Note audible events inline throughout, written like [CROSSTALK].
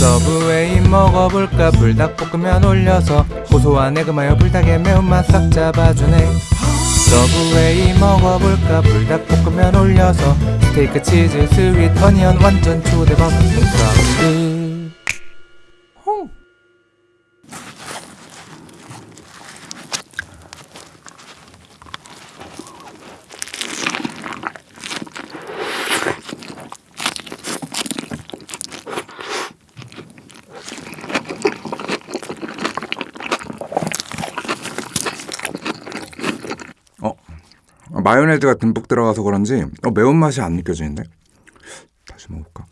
서브웨이 먹어볼까? 불닭볶음면 올려서 고소한 egg mayo 불닭의 매운맛 싹 잡아주네. 서브웨이 먹어볼까? 불닭볶음면 올려서 스테이크 치즈 sweet onion 완전 초대박 사운드 호. 어 마요네즈가 듬뿍 들어가서 그런지 어, 매운맛이 안 느껴지는데? 다시 먹어볼까?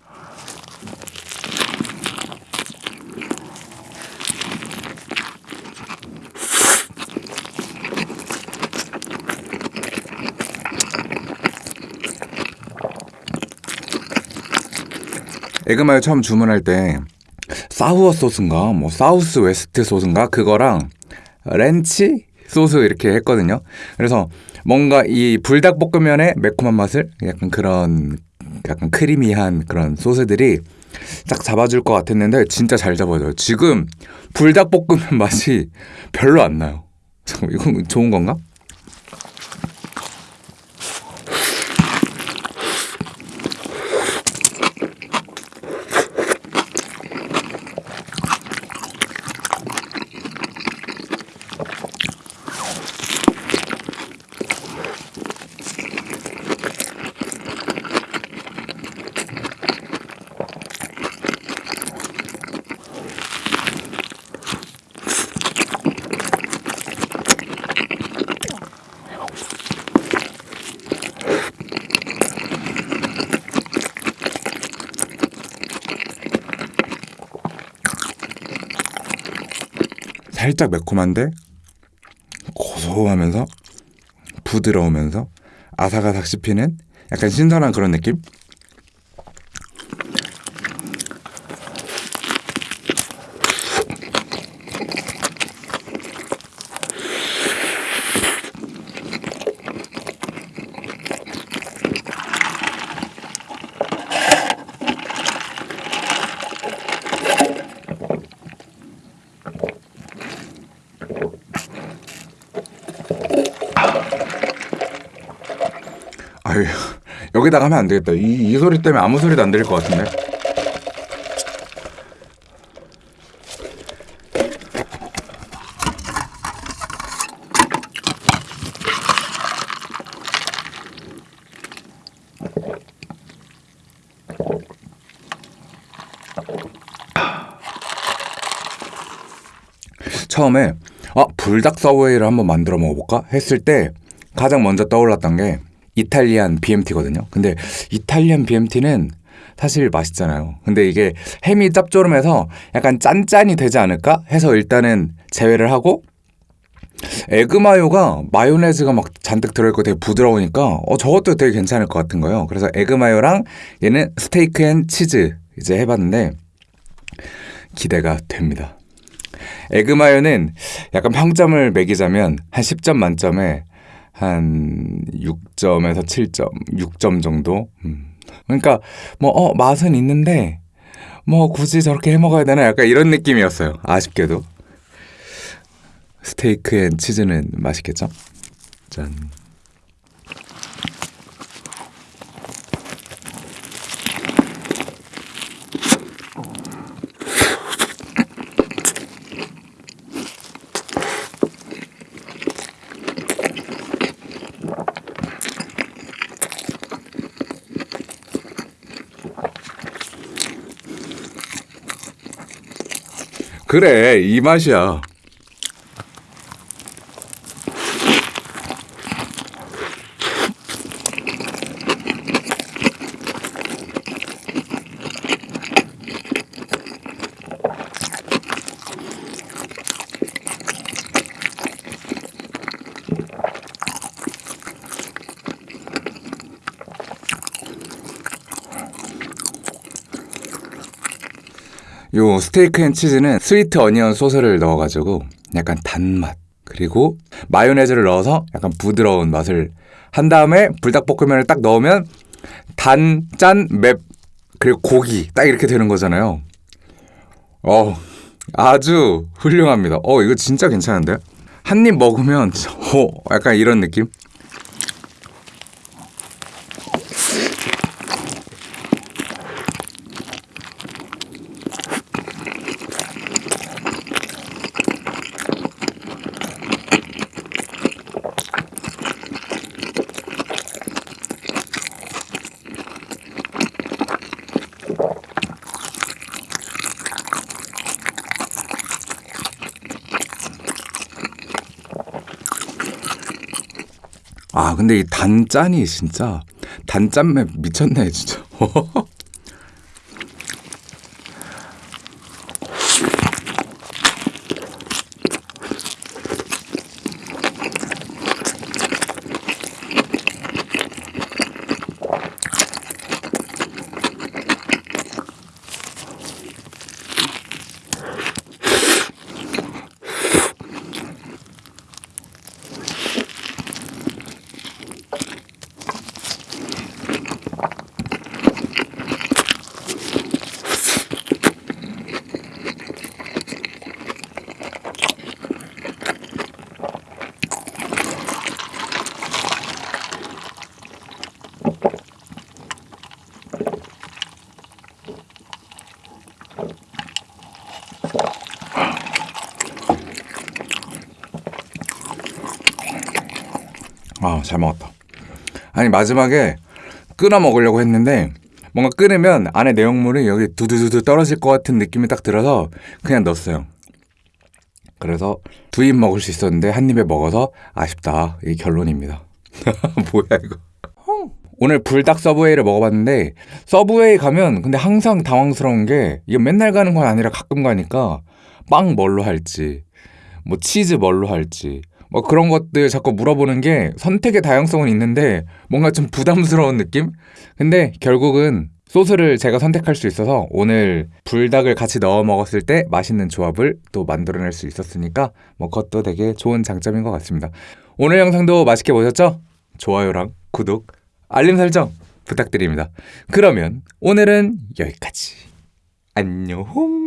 egg mayo 처음 주문할 때 sour 소스인가? 뭐 southwest 소스인가? 그거랑 렌치 소스 이렇게 했거든요. 그래서 뭔가 이 불닭볶음면의 매콤한 맛을 약간 그런 약간 크리미한 그런 소스들이 딱 잡아줄 것 같았는데 진짜 잘 잡아줘요. 지금 불닭볶음면 맛이 별로 안 나요. [LAUGHS] 이건 좋은 건가? 살짝 매콤한데 고소하면서 부드러우면서 아삭아삭 씹히는 약간 신선한 그런 느낌? 아유 여기다가 하면 안 되겠다. 이, 이 소리 때문에 아무 소리도 안 들릴 것 같은데. 처음에 아 불닭 서브웨이를 한번 만들어 먹어볼까 했을 때 가장 먼저 떠올랐던 게 Italian BMT거든요. 근데 Italian BMT는 사실 맛있잖아요. 근데 이게 햄이 짭조름해서 약간 짠짠이 되지 않을까 해서 일단은 제외를 하고 egg mayo가 마요네즈가 막 잔뜩 들어있고 되게 부드러우니까 어 저것도 되게 괜찮을 것 같은 거예요. 그래서 egg mayo랑 얘는 steak and cheese 이제 해봤는데 기대가 됩니다. egg mayo는 약간 평점을 매기자면 한 10점 만점에 한 6점에서 7점, 6점 정도. 음. 그러니까 뭐 어, 맛은 있는데 뭐 굳이 저렇게 해 먹어야 되나 약간 이런 느낌이었어요. 아쉽게도. steak and cheese는 맛있겠죠? 짠. 그래, 이 맛이야. 요 steak and cheese는 sweet onion 소스를 넣어가지고 약간 단맛 그리고 마요네즈를 넣어서 약간 부드러운 맛을 한 다음에 불닭볶음면을 딱 넣으면 단, 짠, 맵 그리고 고기 딱 이렇게 되는 거잖아요. 어, 아주 훌륭합니다. 어, 이거 진짜 괜찮은데? 한 입 먹으면 [LAUGHS] 어, 약간 이런 느낌? 아, 근데 이 단짠이 진짜 단짠맛 미쳤네, 진짜. [LAUGHS] 아, 잘 먹었다. 아니, 마지막에 끊어 먹으려고 했는데 뭔가 끊으면 안에 내용물이 여기 두두두두 떨어질 것 같은 느낌이 딱 들어서 그냥 넣었어요. 그래서 두 입 먹을 수 있었는데 한 입에 먹어서 아쉽다. 이게 결론입니다. [LAUGHS] 뭐야 이거. 오늘 불닭 서브웨이를 먹어봤는데 서브웨이 가면 근데 항상 당황스러운 게 이게 맨날 가는 건 아니라 가끔 가니까 빵 뭘로 할지 뭐 치즈 뭘로 할지 뭐 그런 것들 자꾸 물어보는 게 선택의 다양성은 있는데 뭔가 좀 부담스러운 느낌? 근데 결국은 소스를 제가 선택할 수 있어서 오늘 불닭을 같이 넣어 먹었을 때 맛있는 조합을 또 만들어낼 수 있었으니까 뭐 그것도 되게 좋은 장점인 것 같습니다. 오늘 영상도 맛있게 보셨죠? 좋아요랑 구독, 알림 설정 부탁드립니다. 그러면 오늘은 여기까지. 안녕.